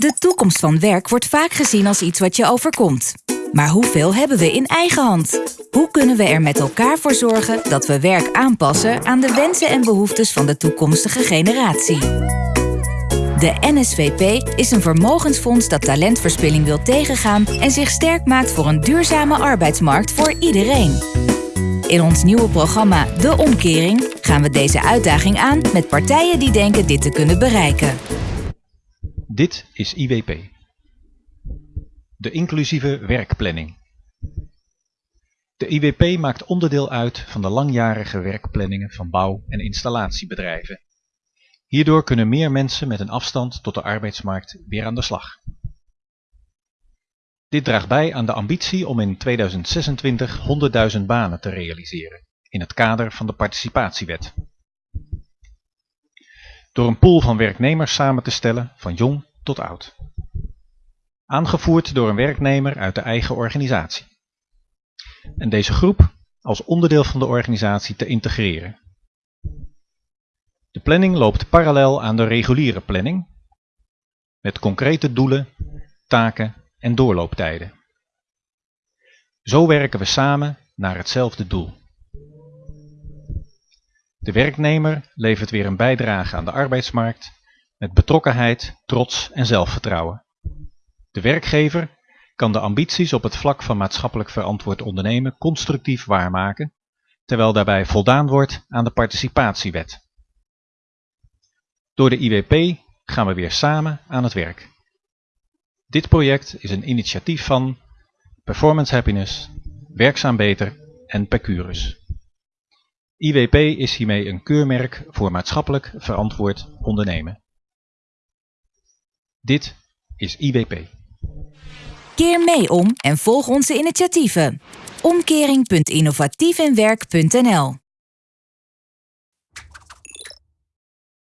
De toekomst van werk wordt vaak gezien als iets wat je overkomt. Maar hoeveel hebben we in eigen hand? Hoe kunnen we er met elkaar voor zorgen dat we werk aanpassen aan de wensen en behoeftes van de toekomstige generatie? De NSVP is een vermogensfonds dat talentverspilling wil tegengaan en zich sterk maakt voor een duurzame arbeidsmarkt voor iedereen. In ons nieuwe programma De Omkering gaan we deze uitdaging aan met partijen die denken dit te kunnen bereiken. Dit is IWP. De inclusieve werkplanning. De IWP maakt onderdeel uit van de langjarige werkplanningen van bouw- en installatiebedrijven. Hierdoor kunnen meer mensen met een afstand tot de arbeidsmarkt weer aan de slag. Dit draagt bij aan de ambitie om in 2026 100.000 banen te realiseren in het kader van de participatiewet. Door een pool van werknemers samen te stellen van jong tot oud. Aangevoerd door een werknemer uit de eigen organisatie. En deze groep als onderdeel van de organisatie te integreren. De planning loopt parallel aan de reguliere planning, met concrete doelen, taken en doorlooptijden. Zo werken we samen naar hetzelfde doel. De werknemer levert weer een bijdrage aan de arbeidsmarkt met betrokkenheid, trots en zelfvertrouwen. De werkgever kan de ambities op het vlak van maatschappelijk verantwoord ondernemen constructief waarmaken, terwijl daarbij voldaan wordt aan de participatiewet. Door de IWP gaan we weer samen aan het werk. Dit project is een initiatief van Performance Happiness, Werkzaam Beter en Percurus. IWP is hiermee een keurmerk voor maatschappelijk verantwoord ondernemen. Dit is IWP. Keer mee om en volg onze initiatieven. Omkering.innovatiefinwerk.nl